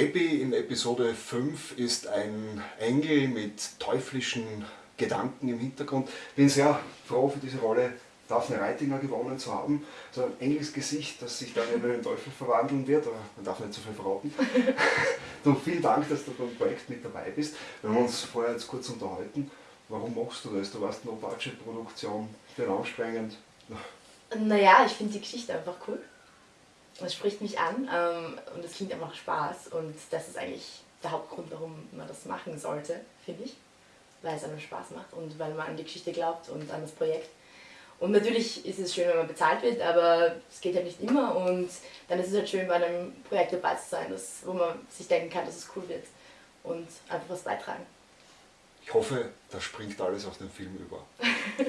Baby in Episode 5 ist ein Engel mit teuflischen Gedanken im Hintergrund. Bin sehr froh für diese Rolle Daphne Reitinger gewonnen zu haben. So ein Engelsgesicht, das sich dann in einen Teufel verwandeln wird, aber man darf nicht zu viel verraten. du, vielen Dank, dass du beim Projekt mit dabei bist. Wir haben uns vorher jetzt kurz unterhalten. Warum machst du das? Du warst No-Budget-Produktion, den ansprengend. Naja, ich finde die Geschichte einfach cool. Es spricht mich an ähm, und es klingt einfach Spaß und das ist eigentlich der Hauptgrund, warum man das machen sollte, finde ich. Weil es einem Spaß macht und weil man an die Geschichte glaubt und an das Projekt. Und natürlich ist es schön, wenn man bezahlt wird, aber es geht ja nicht immer und dann ist es halt schön, bei einem Projekt dabei zu sein, das, wo man sich denken kann, dass es cool wird und einfach was beitragen. Ich hoffe, das springt alles aus dem Film über.